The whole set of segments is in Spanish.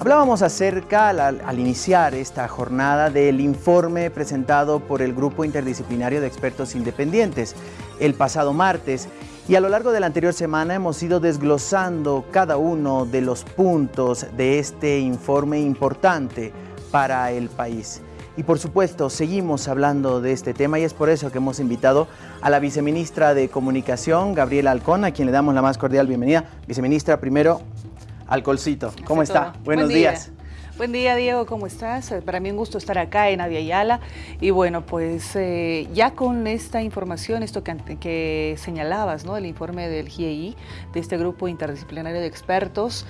Hablábamos acerca, al, iniciar esta jornada, del informe presentado por el Grupo Interdisciplinario de Expertos Independientes el pasado martes y a lo largo de la anterior semana hemos ido desglosando cada uno de los puntos de este informe importante para el país. Y por supuesto, seguimos hablando de este tema y es por eso que hemos invitado a la viceministra de Comunicación, Gabriela Alcón, a quien le damos la más cordial bienvenida. Viceministra, primero, Alcolcito. ¿Cómo está? Buenos días. Buen día, Diego, ¿cómo estás? Eh, para mí un gusto estar acá en Aviala y bueno, pues eh, ya con esta información, esto que, señalabas, ¿no? El informe del GIEI, de este grupo interdisciplinario de expertos,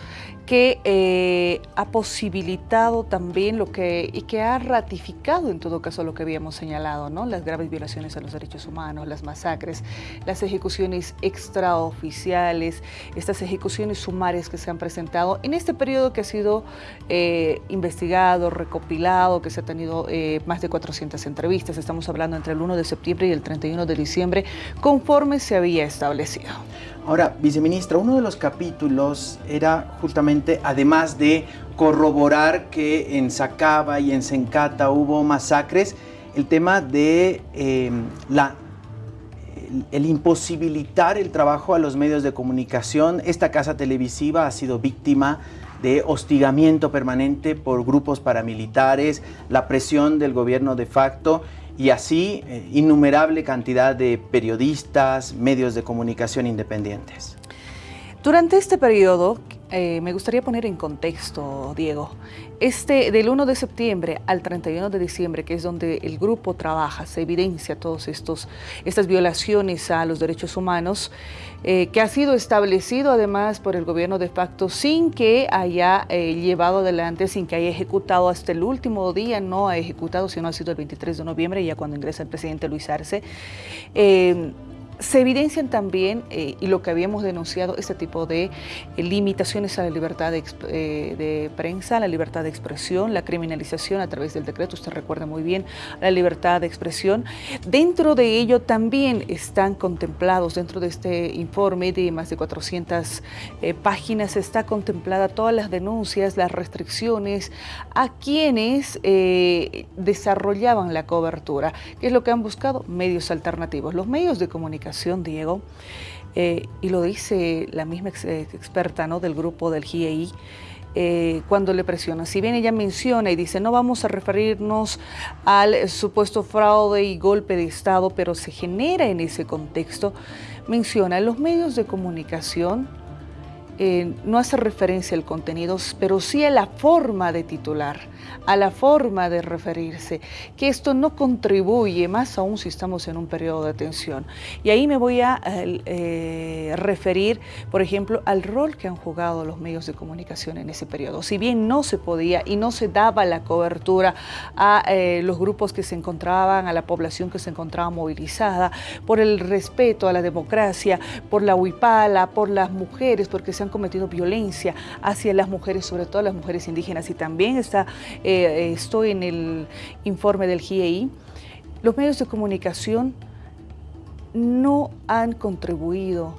que eh, ha posibilitado también lo que, y que ha ratificado en todo caso lo que habíamos señalado, ¿no? Las graves violaciones a los derechos humanos, las masacres, las ejecuciones extraoficiales, estas ejecuciones sumarias que se han presentado en este periodo que ha sido investigado, recopilado, que se ha tenido eh, más de 400 entrevistas, estamos hablando entre el 1 de septiembre y el 31 de diciembre, conforme se había establecido. Ahora, viceministra, uno de los capítulos era justamente, además de corroborar que en Sacaba y en Sencata hubo masacres, el tema de eh, la el, imposibilitar el trabajo a los medios de comunicación. Esta casa televisiva ha sido víctima de hostigamiento permanente por grupos paramilitares, la presión del gobierno de facto y así eh, innumerable cantidad de periodistas, medios de comunicación independientes. Durante este periodo, eh, me gustaría poner en contexto, Diego, este, del 1 de septiembre al 31 de diciembre, que es donde el grupo trabaja, se evidencia todas estas violaciones a los derechos humanos, eh, que ha sido establecido además por el gobierno de facto sin que haya eh, llevado adelante, sin que haya ejecutado hasta el último día, no ha ejecutado, sino ha sido el 23 de noviembre, ya cuando ingresa el presidente Luis Arce. Se evidencian también, eh, y lo que habíamos denunciado, este tipo de eh, limitaciones a la libertad de, eh, de, prensa, la libertad de expresión, la criminalización a través del decreto, usted recuerda muy bien, la libertad de expresión. Dentro de ello también están contemplados, dentro de este informe de más de 400 páginas, está contemplada todas las denuncias, las restricciones a quienes desarrollaban la cobertura. ¿Qué es lo que han buscado? Medios alternativos. Los medios de comunicación Diego, eh, y lo dice la misma experta ¿no? del grupo del GIEI, eh, cuando le presiona. Si bien ella menciona y dice, no vamos a referirnos al supuesto fraude y golpe de Estado, pero se genera en ese contexto, menciona los medios de comunicación, eh, no hace referencia al contenido, pero sí a la forma de titular, a la forma de referirse, que esto no contribuye, más aún si estamos en un periodo de tensión. Y ahí me voy a eh, referir, por ejemplo, al rol que han jugado los medios de comunicación en ese periodo. Si bien no se podía y no se daba la cobertura a eh, los grupos que se encontraban, a la población que se encontraba movilizada, por el respeto a la democracia, por la huipala, por las mujeres, porque se han cometido violencia hacia las mujeres, sobre todo las mujeres indígenas, y también está, eh, estoy en el informe del GIEI, los medios de comunicación no han contribuido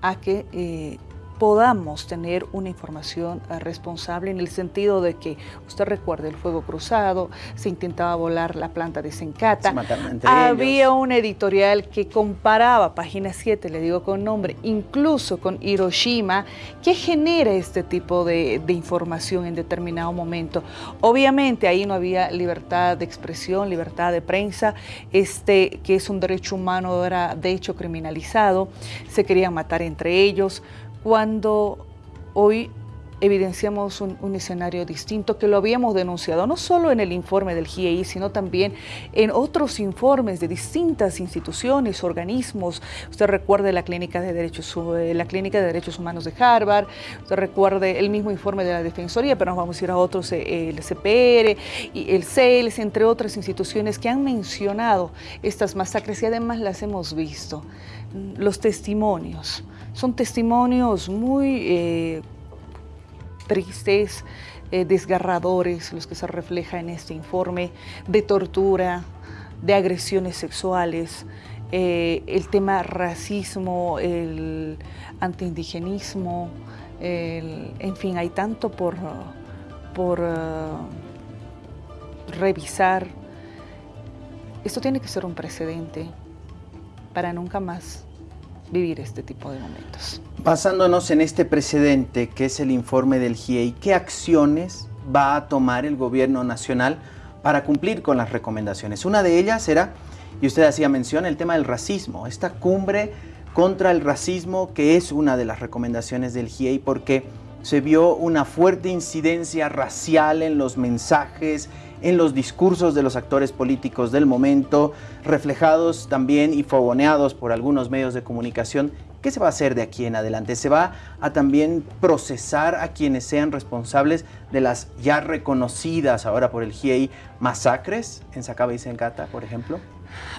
a que eh, podamos tener una información eh, responsable en el sentido de que, usted recuerde, el fuego cruzado, se intentaba volar la planta de Sencata, había un editorial que comparaba, página 7, le digo con nombre, incluso con Hiroshima, que genera este tipo de, información en determinado momento. Obviamente ahí no había libertad de expresión, libertad de prensa, este, que es un derecho humano, era de hecho criminalizado, se querían matar entre ellos, cuando hoy evidenciamos un, escenario distinto que lo habíamos denunciado, no solo en el informe del GIEI, sino también en otros informes de distintas instituciones, organismos. Usted recuerde la Clínica de Derechos, eh, la Clínica de Derechos Humanos de Harvard, usted recuerde el mismo informe de la Defensoría, pero nos vamos a ir a otros, eh, el CPR, y el CELS, entre otras instituciones que han mencionado estas masacres y además las hemos visto. Los testimonios, son testimonios muy... Eh, tristes, eh, desgarradores, los que se refleja en este informe, de tortura, de agresiones sexuales, eh, el tema racismo, el antiindigenismo, en fin, hay tanto por, por revisar. Esto tiene que ser un precedente para nunca más vivir este tipo de momentos. Basándonos en este precedente que es el informe del GIEI, ¿qué acciones va a tomar el gobierno nacional para cumplir con las recomendaciones? Una de ellas era, y usted hacía mención, el tema del racismo, esta cumbre contra el racismo que es una de las recomendaciones del GIEI porque se vio una fuerte incidencia racial en los mensajes, en los discursos de los actores políticos del momento, reflejados también y fogoneados por algunos medios de comunicación. ¿Qué se va a hacer de aquí en adelante? ¿Se va a también procesar a quienes sean responsables de las ya reconocidas ahora por el GIEI masacres en Sacaba y Sencata, por ejemplo?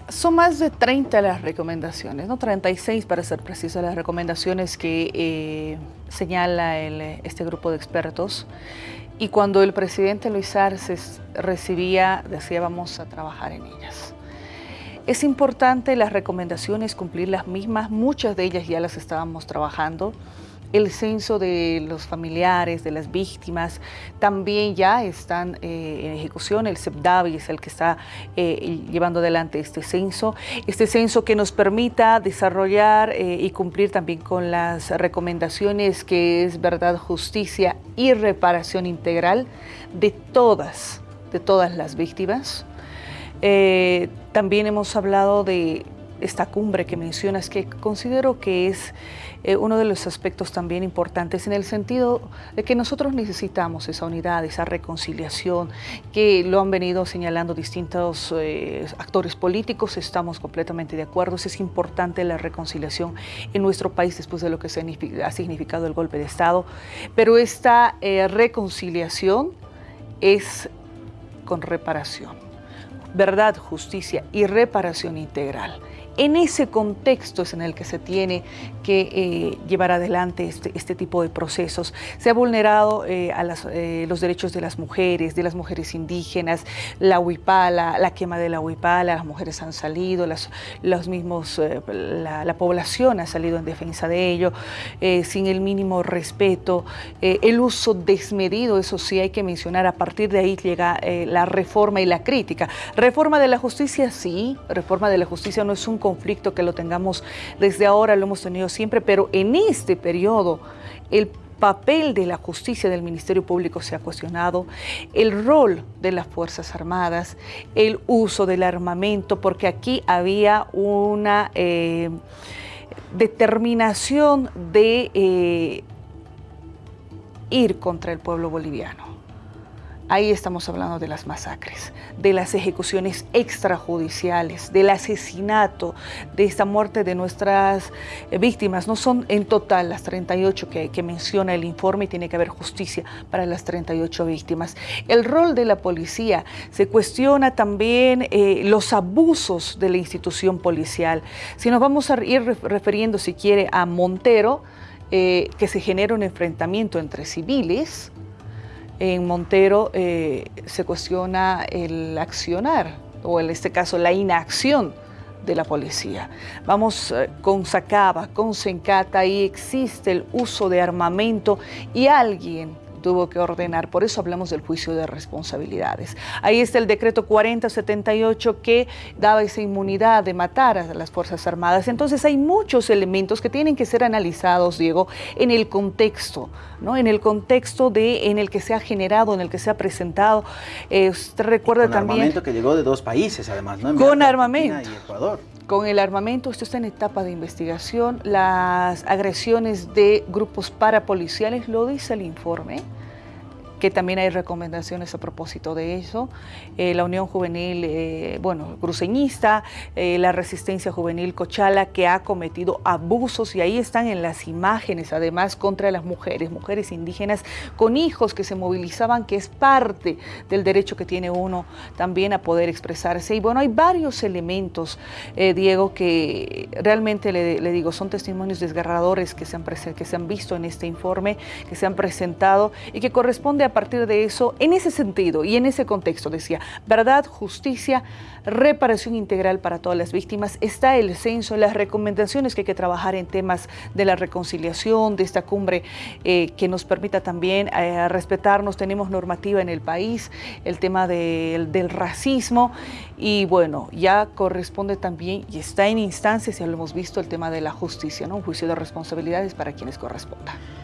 Son más de 30 las recomendaciones, ¿no? 36 para ser preciso, las recomendaciones que eh, señala este grupo de expertos. Y cuando el presidente Luis Arce recibía, decía vamos a trabajar en ellas. Es importante las recomendaciones, cumplir las mismas, muchas de ellas ya las estábamos trabajando el censo de los familiares, de las víctimas, también ya están eh, en ejecución. El CEPDAVI es el que está eh, llevando adelante este censo. Este censo que nos permita desarrollar eh, y cumplir también con las recomendaciones que es verdad, justicia y reparación integral de todas, de todas las víctimas. también hemos hablado de esta cumbre que mencionas, que considero que es eh, uno de los aspectos también importantes en el sentido de que nosotros necesitamos esa unidad, esa reconciliación, que lo han venido señalando distintos eh, actores políticos, estamos completamente de acuerdo, es importante la reconciliación en nuestro país después de lo que ha significado el golpe de Estado, pero esta eh, reconciliación es con reparación, verdad, justicia y reparación integral. En ese contexto es en el que se tiene que eh, llevar adelante este, este, tipo de procesos. Se ha vulnerado eh, a eh, los derechos de las mujeres, de las mujeres indígenas, la huipala, la quema de la huipala, las mujeres han salido, las, los mismos, la, población ha salido en defensa de ello, sin el mínimo respeto, el uso desmedido, eso sí hay que mencionar, a partir de ahí llega la reforma y la crítica. Reforma de la justicia, sí, reforma de la justicia no es un conflicto que lo tengamos desde ahora, lo hemos tenido siempre, pero en este periodo el papel de la justicia del Ministerio Público se ha cuestionado, el rol de las Fuerzas Armadas, el uso del armamento, porque aquí había una eh, determinación de eh, ir contra el pueblo boliviano. Ahí estamos hablando de las masacres, de las ejecuciones extrajudiciales, del asesinato, de esta muerte de nuestras eh, víctimas. No son en total las 38 que, menciona el informe y tiene que haber justicia para las 38 víctimas. El rol de la policía se cuestiona también eh, los abusos de la institución policial. Si nos vamos a ir refiriendo, si quiere, a Montero, eh, que se genera un enfrentamiento entre civiles, en Montero eh, se cuestiona el accionar, o en este caso la inacción de la policía. Vamos eh, con Sacaba, con Sencata, ahí existe el uso de armamento y alguien tuvo que ordenar. Por eso hablamos del juicio de responsabilidades. Ahí está el decreto 4078 que daba esa inmunidad de matar a las Fuerzas Armadas. Entonces hay muchos elementos que tienen que ser analizados, Diego, en el contexto, ¿no? En el contexto de, en el que se ha generado, en el que se ha presentado. Eh, usted recuerda con también... armamento que llegó de dos países, además, ¿no? con armamento. Y Ecuador. Con el armamento, esto está en etapa de investigación. Las agresiones de grupos parapoliciales, lo dice el informe, que también hay recomendaciones a propósito de eso. Eh, la Unión Juvenil, eh, bueno, cruceñista, eh, la Resistencia Juvenil Cochala, que ha cometido abusos y ahí están en las imágenes, además, contra las mujeres, mujeres indígenas con hijos que se movilizaban, que es parte del derecho que tiene uno también a poder expresarse. Y bueno, hay varios elementos, Diego, que realmente le, digo, son testimonios desgarradores que se, han que se han visto en este informe, que se han presentado y que corresponde a a partir de eso, en ese sentido y en ese contexto, decía, verdad, justicia, reparación integral para todas las víctimas, está el censo, las recomendaciones que hay que trabajar en temas de la reconciliación, de esta cumbre eh, que nos permita también eh, respetarnos, tenemos normativa en el país, el tema del racismo y bueno, ya corresponde también y está en instancias, ya lo hemos visto, el tema de la justicia, ¿no? un juicio de responsabilidades para quienes corresponda.